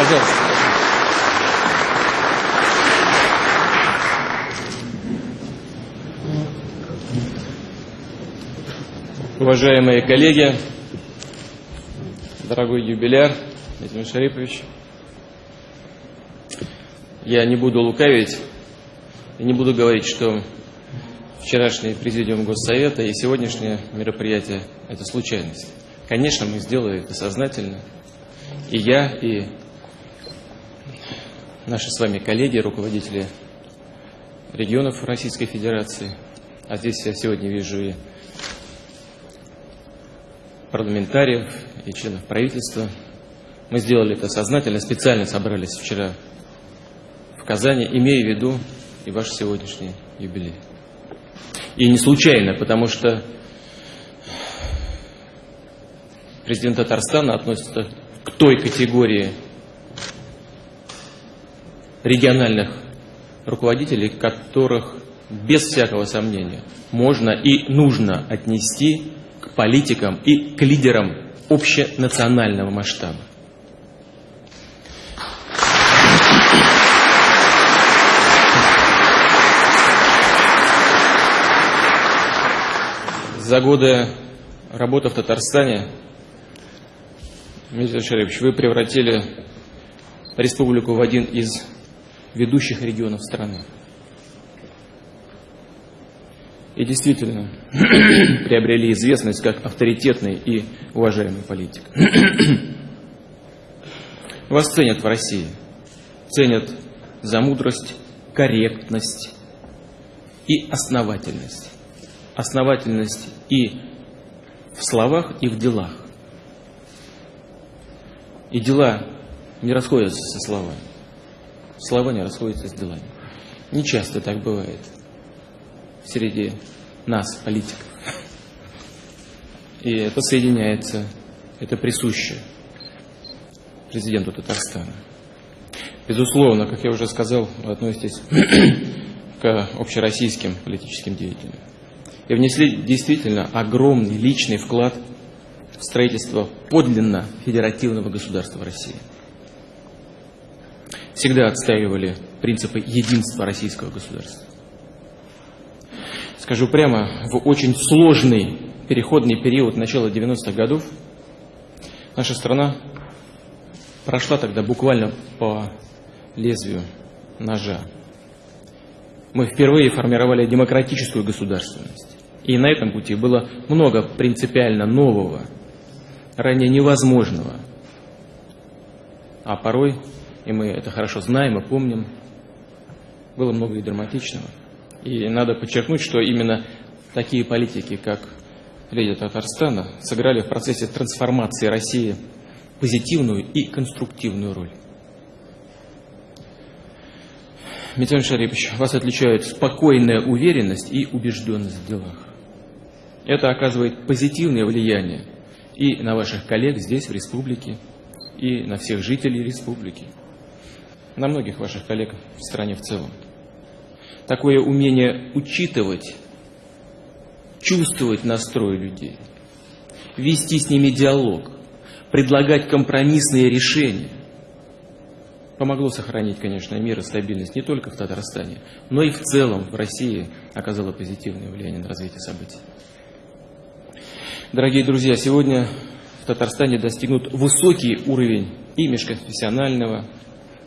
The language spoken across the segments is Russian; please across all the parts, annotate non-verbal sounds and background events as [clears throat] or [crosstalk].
Пожалуйста. Уважаемые коллеги, дорогой юбиляр, Владимир Шарипович, я не буду лукавить и не буду говорить, что вчерашний президиум Госсовета и сегодняшнее мероприятие – это случайность. Конечно, мы сделали это сознательно. И я, и наши с вами коллеги, руководители регионов Российской Федерации. А здесь я сегодня вижу и парламентариев, и членов правительства. Мы сделали это сознательно, специально собрались вчера в Казани, имея в виду и ваш сегодняшний юбилей. И не случайно, потому что президент Татарстана относится к той категории региональных руководителей, которых без всякого сомнения можно и нужно отнести к политикам и к лидерам общенационального масштаба. За годы работы в Татарстане, Дмитрий Шарипович, вы превратили республику в один из ведущих регионов страны. И действительно [clears throat] приобрели известность как авторитетный и уважаемый политик. [clears throat] Вас ценят в России. Ценят за мудрость, корректность и основательность. Основательность и в словах, и в делах. И дела не расходятся со словами. Слова не расходятся с делами. Не часто так бывает среди нас, политиков. И это соединяется, это присуще президенту Татарстана. Безусловно, как я уже сказал, вы относитесь [coughs] к общероссийским политическим деятелям. И внесли действительно огромный личный вклад в строительство подлинно федеративного государства России всегда отстаивали принципы единства российского государства. Скажу прямо, в очень сложный переходный период начала 90-х годов наша страна прошла тогда буквально по лезвию ножа. Мы впервые формировали демократическую государственность. И на этом пути было много принципиально нового, ранее невозможного, а порой и мы это хорошо знаем и помним, было много и драматичного. И надо подчеркнуть, что именно такие политики, как леди Татарстана, сыграли в процессе трансформации России позитивную и конструктивную роль. Митян Шарипович, вас отличает спокойная уверенность и убежденность в делах. Это оказывает позитивное влияние и на ваших коллег здесь, в республике, и на всех жителей республики на многих ваших коллег в стране в целом. Такое умение учитывать, чувствовать настрой людей, вести с ними диалог, предлагать компромиссные решения, помогло сохранить, конечно, мир и стабильность не только в Татарстане, но и в целом в России оказало позитивное влияние на развитие событий. Дорогие друзья, сегодня в Татарстане достигнут высокий уровень и межконфессионального,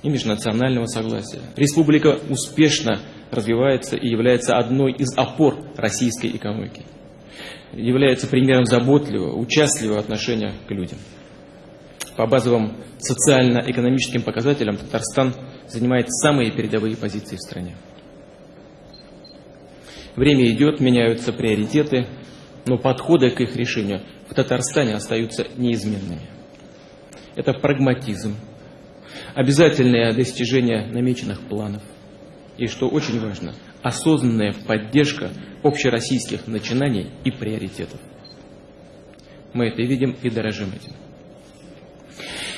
и межнационального согласия. Республика успешно развивается и является одной из опор российской экономики. Является примером заботливого, участливого отношения к людям. По базовым социально-экономическим показателям Татарстан занимает самые передовые позиции в стране. Время идет, меняются приоритеты, но подходы к их решению в Татарстане остаются неизменными. Это прагматизм, обязательное достижение намеченных планов. И, что очень важно, осознанная поддержка общероссийских начинаний и приоритетов. Мы это видим и дорожим этим.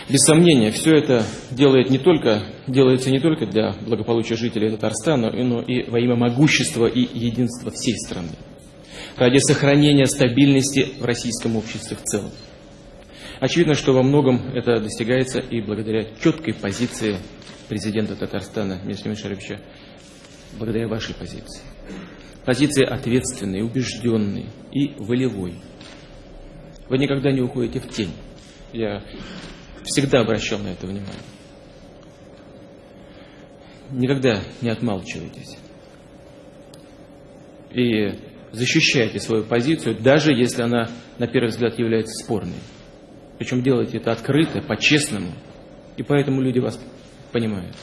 Без сомнения, все это делает не только, делается не только для благополучия жителей Татарстана, но и во имя могущества и единства всей страны. Ради сохранения стабильности в российском обществе в целом. Очевидно, что во многом это достигается и благодаря четкой позиции президента Татарстана Мирослава Шариповича, благодаря вашей позиции. Позиции ответственной, убежденной и волевой. Вы никогда не уходите в тень. Я всегда обращал на это внимание. Никогда не отмалчивайтесь. И защищайте свою позицию, даже если она, на первый взгляд, является спорной. Причем делайте это открыто, по-честному. И поэтому люди вас понимают.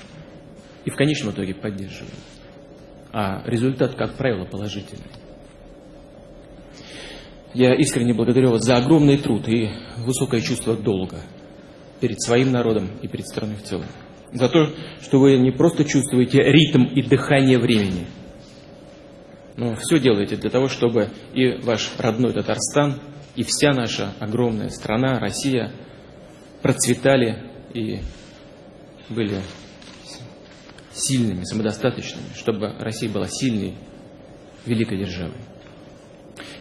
И в конечном итоге поддерживают. А результат, как правило, положительный. Я искренне благодарю вас за огромный труд и высокое чувство долга перед своим народом и перед страной в целом. За то, что вы не просто чувствуете ритм и дыхание времени, но все делаете для того, чтобы и ваш родной Татарстан, и вся наша огромная страна, Россия, процветали и были сильными, самодостаточными, чтобы Россия была сильной, великой державой.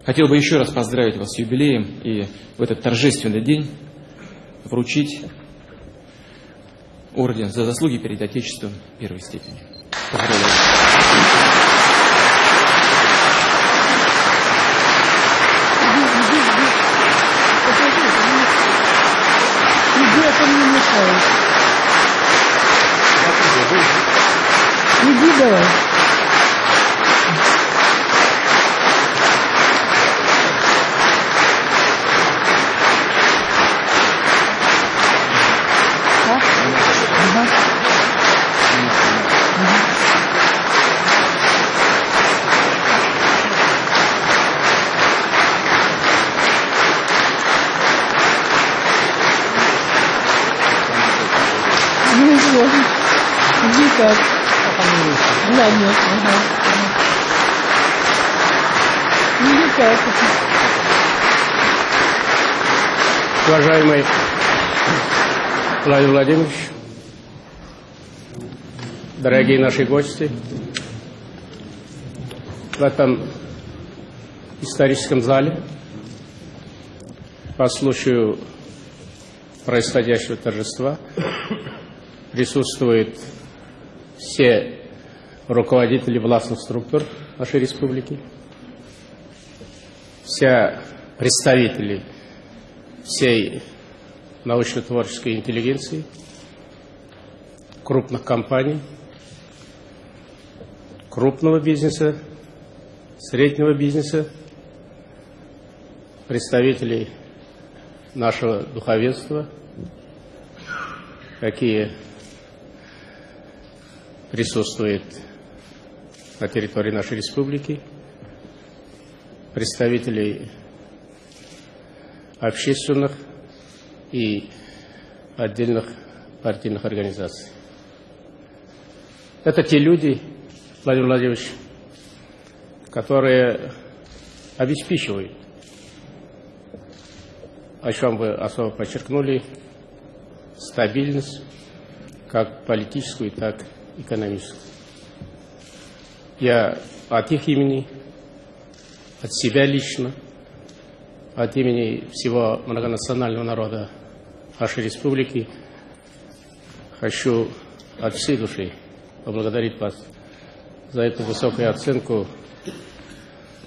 Хотел бы еще раз поздравить вас с юбилеем и в этот торжественный день вручить орден за заслуги перед Отечеством первой степени. Поздравляю. Иди давай. Ничего. Иди как. Да. Иди как. Уважаемый Владимир Владимирович, дорогие наши гости, в этом историческом зале по случаю происходящего торжества присутствуют все руководители властных структур нашей республики, все представители всей научно-творческой интеллигенции, крупных компаний, крупного бизнеса, среднего бизнеса, представителей нашего духовенства, какие присутствуют на территории нашей республики, представителей общественных и отдельных партийных организаций. Это те люди, Владимир Владимирович, которые обеспечивают, о чем вы особо подчеркнули, стабильность, как политическую, так и экономическую. Я от их имени, от себя лично, от имени всего многонационального народа нашей республики хочу от всей души поблагодарить вас за эту высокую оценку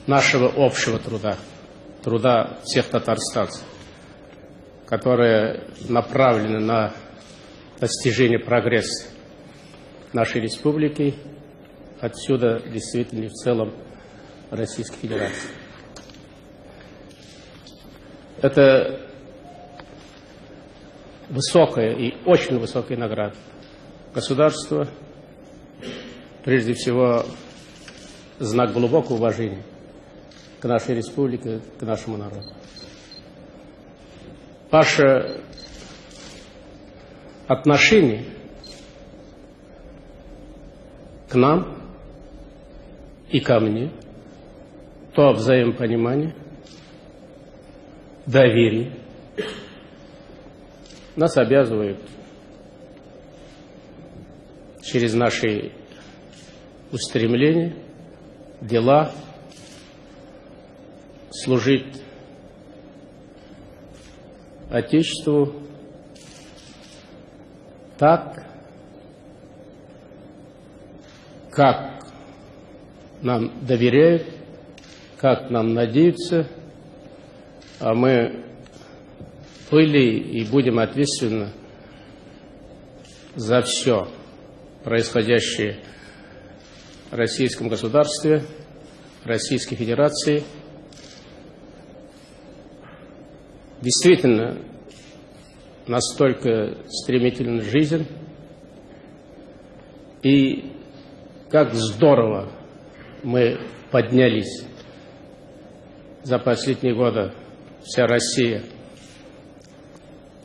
нашего общего труда, труда всех татарстанцев, которые направлены на достижение прогресса нашей республики, отсюда действительно в целом Российской Федерации. Это высокая и очень высокая награда. Государство, прежде всего, знак глубокого уважения к нашей республике, к нашему народу. Ваше отношение к нам и ко мне, то взаимопонимание, доверие нас обязывает через наши устремления, дела служить Отечеству так, как нам доверяют, как нам надеются, а мы были и будем ответственны за все происходящее в российском государстве, Российской Федерации. Действительно, настолько стремительна жизнь, и как здорово мы поднялись за последние годы, вся Россия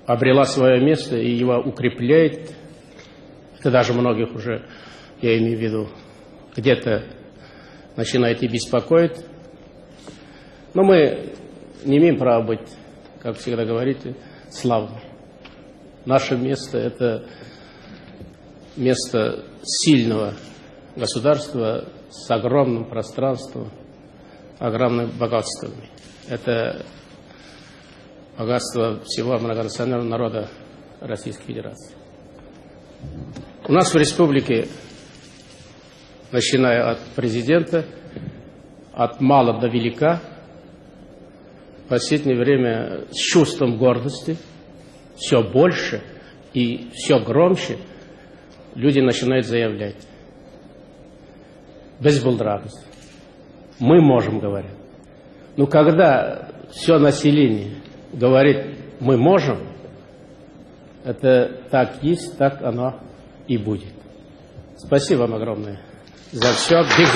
обрела свое место и его укрепляет. Это даже многих уже, я имею в виду, где-то начинает и беспокоить. Но мы не имеем права быть, как всегда говорите, славным. Наше место – это место сильного государства с огромным пространством, огромными богатствами. Это богатство всего многонационального народа Российской Федерации. У нас в республике, начиная от президента, от мала до велика, в последнее время с чувством гордости, все больше и все громче люди начинают заявлять. Без булдравности. Мы можем, говорить. Но когда все население говорит, мы можем, это так есть, так оно и будет. Спасибо вам огромное за все. Биг